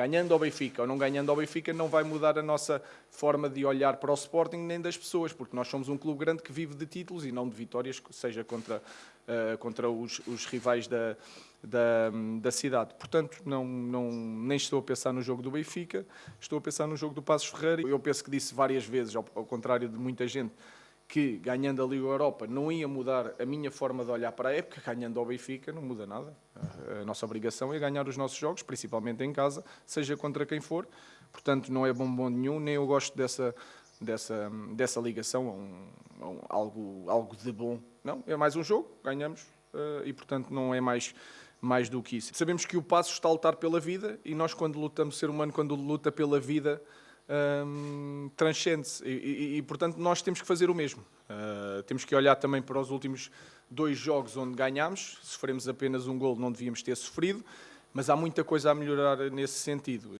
Ganhando ao Benfica ou não ganhando ao Benfica não vai mudar a nossa forma de olhar para o Sporting nem das pessoas, porque nós somos um clube grande que vive de títulos e não de vitórias, seja contra, uh, contra os, os rivais da, da, da, cidade. Portanto, não, não, nem estou a pensar no jogo do Benfica, estou a pensar no jogo do Passos Ferreira. Eu penso que disse várias vezes, ao, ao contrário de muita gente, que ganhando a Liga Europa não ia mudar a minha forma de olhar para a época, ganhando ao Benfica não muda nada. A nossa obrigação é ganhar os nossos jogos, principalmente em casa, seja contra quem for. Portanto, não é bombom nenhum, nem eu gosto dessa, dessa, dessa ligação a, um, a um, algo, algo de bom. Não, é mais um jogo, ganhamos uh, e, portanto, não é mais mais do que isso. Sabemos que o passo está a lutar pela vida e nós, quando lutamos, ser humano, quando luta pela vida, transcende-se e, e, e, portanto, nós temos que fazer o mesmo. Uh, temos que olhar também para os últimos dois jogos onde ganhámos. Sofremos apenas um gol, não devíamos ter sofrido, mas há muita coisa a melhorar nesse sentido.